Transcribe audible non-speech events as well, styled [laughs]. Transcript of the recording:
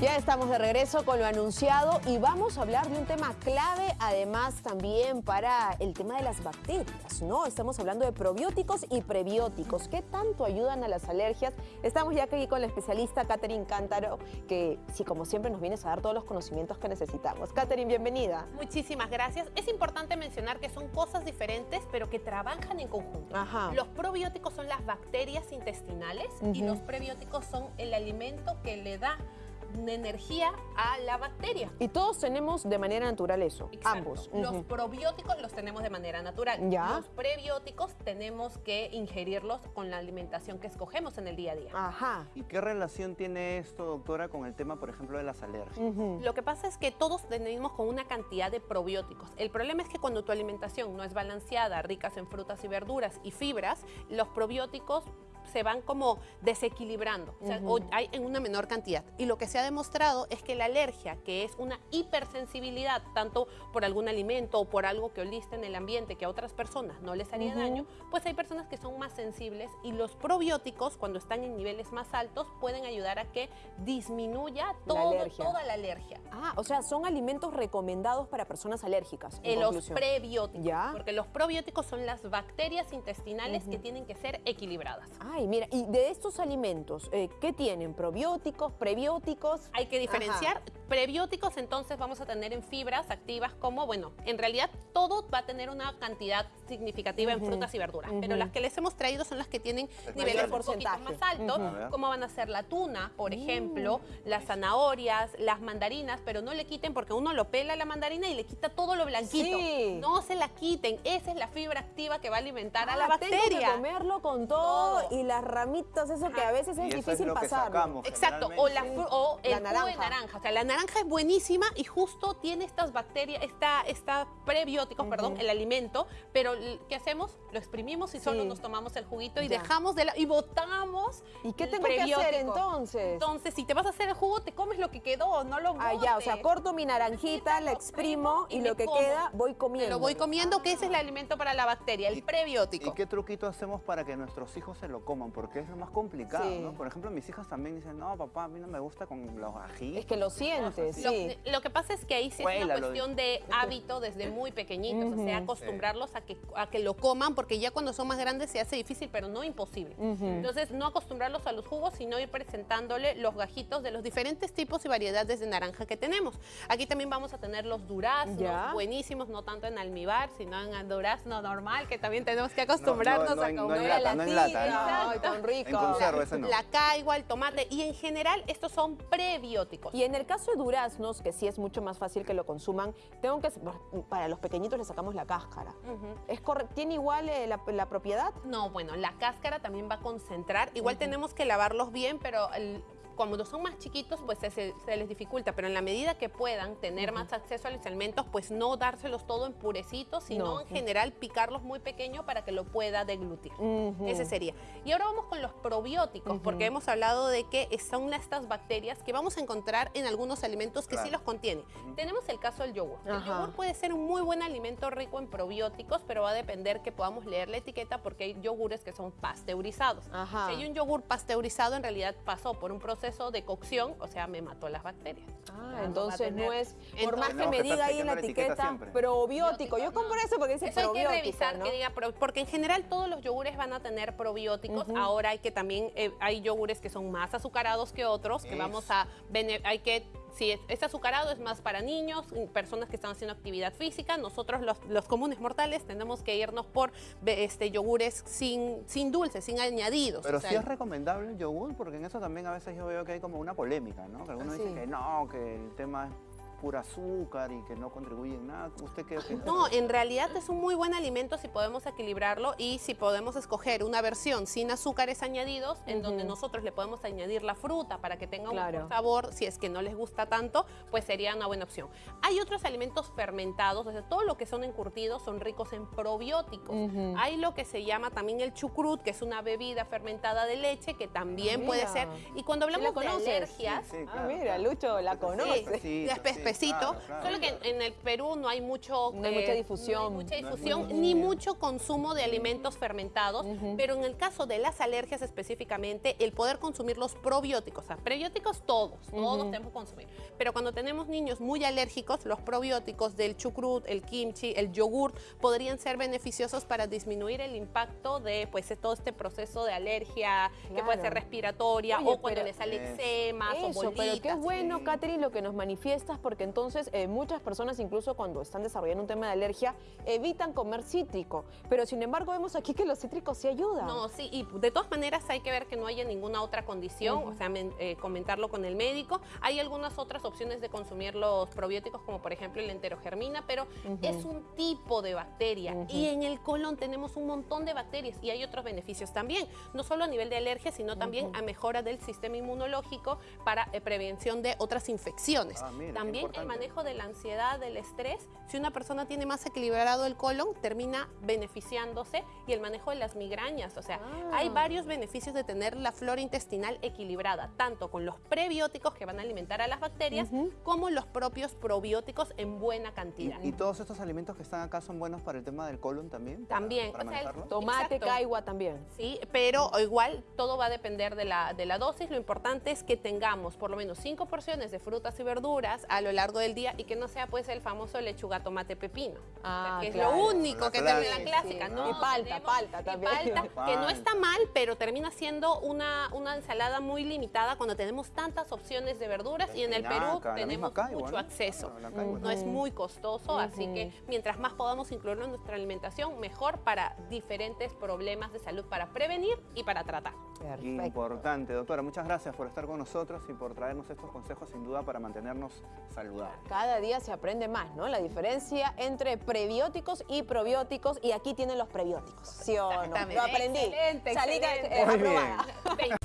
Ya estamos de regreso con lo anunciado y vamos a hablar de un tema clave, además también para el tema de las bacterias, ¿no? Estamos hablando de probióticos y prebióticos. ¿Qué tanto ayudan a las alergias? Estamos ya aquí con la especialista Catherine Cántaro, que sí, como siempre, nos vienes a dar todos los conocimientos que necesitamos. Catherine, bienvenida. Muchísimas gracias. Es importante mencionar que son cosas diferentes, pero que trabajan en conjunto. Ajá. Los probióticos son las bacterias intestinales y los prebióticos son el alimento que le da energía a la bacteria. Y todos tenemos de manera natural eso, Exacto. ambos. Los probióticos los tenemos de manera natural. Ya. Los prebióticos tenemos que ingerirlos con la alimentación que escogemos en el día a día. Ajá. ¿Y qué relación tiene esto, doctora, con el tema, por ejemplo, de las alergias? Lo que pasa es que todos tenemos con una cantidad de probióticos. El problema es que cuando tu alimentación no es balanceada, ricas en frutas y verduras y fibras, los probióticos se van como desequilibrando, o, sea, o hay en una menor cantidad. Y lo que se ha demostrado es que la alergia, que es una hipersensibilidad, tanto por algún alimento o por algo que oliste en el ambiente que a otras personas no les haría daño, pues hay personas que son más sensibles y los probióticos, cuando están en niveles más altos, pueden ayudar a que disminuya todo- toda la alergia. Ah, o sea, son alimentos recomendados para personas alérgicas. en Eh, los prebióticos. Ya. Porque los probióticos son las bacterias intestinales que tienen que ser equilibradas. Ay, mira, y de estos alimentos, eh, ¿qué tienen? ¿Probióticos, prebióticos? Hay que diferenciar. Prebióticos entonces vamos a tener en fibras activas como, bueno, en realidad todo va a tener una cantidad significativa en frutas y verduras, pero las que les hemos traído son las que tienen niveles un poquito más altos, ver. como van a ser la tuna, por Mm. ejemplo, las zanahorias, las mandarinas, pero no le quiten porque uno lo pela la mandarina y le quita todo lo blanquito. Sí. No se la quiten, esa es la fibra activa que va a alimentar a Ah, la bacteria. Tengo que comerlo con todo, Todo. y las ramitas, eso que a veces es difícil sacamos. Exacto, o, la, o el La jugo de naranja. O sea, la naranja es buenísima y justo tiene estas bacterias, esta, esta perdón, el alimento, pero ¿qué hacemos? Lo exprimimos y solo Sí. nos tomamos el juguito y Ya. dejamos de la... y botamos ¿Y qué el tengo que hacer entonces? Entonces, si te vas a hacer el jugo, te comes lo que quedó, no lo Ah, ya, o sea, botes. corto mi naranjita, la exprimo y, y lo que como. queda voy comiendo. lo voy comiendo, que ese es el alimento para la bacteria, el ¿Y- prebiótico. ¿Y qué truquito hacemos para que nuestros hijos se lo coman? Porque es lo más complicado, Sí. ¿no? Por ejemplo, mis hijas también dicen, no, papá, a mí no me gusta con los ají. Es que lo sientes, Lo, sí. lo que pasa es que ahí sí es Cuélalo, una cuestión de hábito desde muy pequeñitos, o sea, acostumbrarlos a que, a que lo coman, porque ya cuando son más grandes se hace difícil, pero no imposible. Entonces, no acostumbrarlos a los jugos, sino ir presentándole los gajitos de los diferentes tipos y variedades de naranja que tenemos. Aquí también vamos a tener los duraznos, Ya. buenísimos, no tanto en almíbar, sino en el durazno normal, que también tenemos que acostumbrarnos no a en- no comer. en lata, no en lata, ¿no? Tan rico. En conserva, ese no. La caigua, el tomate, y en general estos son prebióticos. Y en el caso de duraznos, que sí es mucho más fácil que lo consuman, tengo que para los pequeñitos le sacamos la cáscara. ¿Es ¿Tiene igual eh, la, la propiedad? No, bueno, la cáscara también va a concentrar. Igual tenemos que lavarlos bien, pero el- cuando son más chiquitos, pues se, se- se les dificulta. Pero en la medida que puedan tener más acceso a los alimentos, pues no dárselos todo en purecitos, sino No. en general picarlos muy pequeño para que lo pueda deglutir. Ese sería. Y ahora vamos con los probióticos, porque hemos hablado de que son estas bacterias que vamos a encontrar en algunos alimentos que sí los contienen. Tenemos el caso del yogur. El yogur puede ser un muy buen alimento rico en probióticos, pero va a depender que podamos leer la etiqueta porque hay yogures que son pasteurizados. Si hay un yogur pasteurizado, en realidad pasó por un proceso de cocción, o sea, me mató las bacterias. Ah, entonces no es, por Entonces- más que me diga ahí en la etiqueta siempre. probiótico. Yo compro eso porque dice Eso hay que probiótico, revisar ¿no? que diga, pro- porque en general todos los yogures van a tener probióticos. Ahora hay que también, eh, hay yogures que son más azucarados que otros, que vamos a, hay que, si es, es azucarado es más para niños, personas que están haciendo actividad física. Nosotros los, los comunes mortales tenemos que irnos por este, yogures sin, sin dulces, sin añadidos. Pero O sea, sí es recomendable el yogur, porque en eso también a veces yo veo que hay como una polémica, ¿no? Que algunos sí. dicen que no, que el tema es pura azúcar y que no contribuye en nada. ¿Usted qué opina? No, en realidad es un muy buen alimento si podemos equilibrarlo y si podemos escoger una versión sin azúcares añadidos, en donde nosotros le podemos añadir la fruta para que tenga un Claro. mejor sabor, si es que no les gusta tanto, pues sería una buena opción. Hay otros alimentos fermentados, o sea, todo lo que son encurtidos son ricos en probióticos. Hay lo que se llama también el chucrut, que es una bebida fermentada de leche, que también Ah, puede ser. Y cuando ¿Sí la hablamos de conoces? alergias, Sí, sí, Ah, mira. Lucho la Sí, conoce. sí, Claro, claro. solo que en, en el Perú no hay mucho... No hay mucha difusión. no hay mucha No difusión, difundido. ni mucho consumo de alimentos fermentados, pero en el caso de las alergias específicamente, el poder consumir los probióticos, o sea, prebióticos todos, todos tenemos que consumir, pero cuando tenemos niños muy alérgicos, los probióticos del chucrut, el kimchi, el yogur, podrían ser beneficiosos para disminuir el impacto de pues todo este proceso de alergia, que puede ser Claro. respiratoria Oye, o cuando pero- le sale Eso. eczemas o Eso, pero qué bolitas. bueno. Catherine, lo que nos manifiestas, porque entonces eh, muchas personas, incluso cuando están desarrollando un tema de alergia, evitan comer cítrico. Pero sin embargo, vemos aquí que los cítricos sí ayudan. No, sí, y de todas maneras hay que ver que no haya ninguna otra condición, o sea, men- eh, comentarlo con el médico. Hay algunas otras opciones de consumir los probióticos, como por ejemplo el enterogermina, pero es un tipo de bacteria y en el colon tenemos un montón de bacterias y hay otros beneficios también, no solo a nivel de alergia, sino también a mejora del sistema inmunológico para eh, prevención de otras infecciones. Ah, mira, qué el manejo de la ansiedad, del estrés, si una persona tiene más equilibrado el colon, termina beneficiándose y el manejo de las migrañas. O sea, Ah. hay varios beneficios de tener la flora intestinal equilibrada, tanto con los prebióticos que van a alimentar a las bacterias, como los propios probióticos en buena ¿Y, cantidad. y todos estos alimentos que están acá son buenos para el tema del colon también? para- También, Para o sea, el-? Tomate, Exacto. caigua también. Sí, pero igual todo va a depender de la, de la dosis. Lo importante es que tengamos por lo menos cinco porciones de frutas y verduras a lo largo del día y que no sea pues el famoso lechuga, tomate, pepino. Ah, que es claro. lo único que termina la clásica. Sí. No, Y palta, tenemos- palta y también. palta, [laughs] que no está mal, pero termina siendo una, una ensalada muy limitada cuando tenemos tantas opciones de verduras y en el Perú tenemos caigua, mucho ¿no? acceso. No es muy costoso, así que mientras más podamos incluirlo en nuestra alimentación, mejor para diferentes problemas de salud, para prevenir y para tratar. Perfecto. Importante, doctora. Muchas gracias por estar con nosotros y por traernos estos consejos sin duda para mantenernos saludables. Cada día se aprende más, ¿no? La diferencia entre prebióticos y probióticos. Y aquí tienen los prebióticos, ¿sí o no? Lo aprendí. Excelente, Salí excelente. eh, aprobada. [laughs]